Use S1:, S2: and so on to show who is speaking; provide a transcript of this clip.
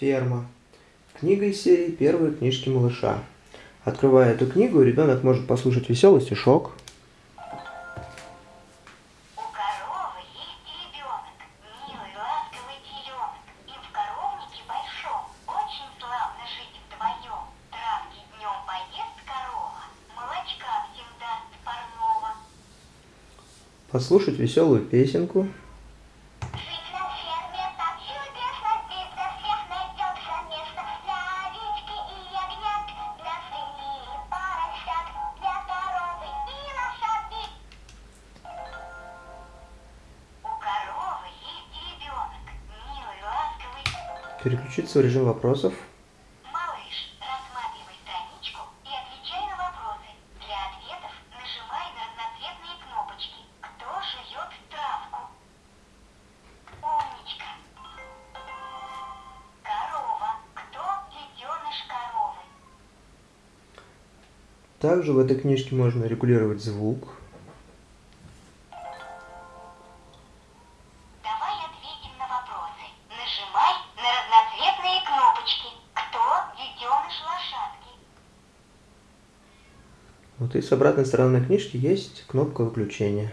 S1: Ферма. Книга из серии «Первые книжки малыша». Открывая эту книгу, ребенок может послушать веселый стишок.
S2: У коровы есть
S1: Переключиться в режим вопросов.
S2: Малыш, рассматривай страничку и отвечай на вопросы. Для ответов нажимай на разноцветные кнопочки. Кто жует травку? Умничка. Корова. Кто детеныш коровы?
S1: Также в этой книжке можно регулировать звук. Вот и с обратной стороны книжки есть кнопка выключения.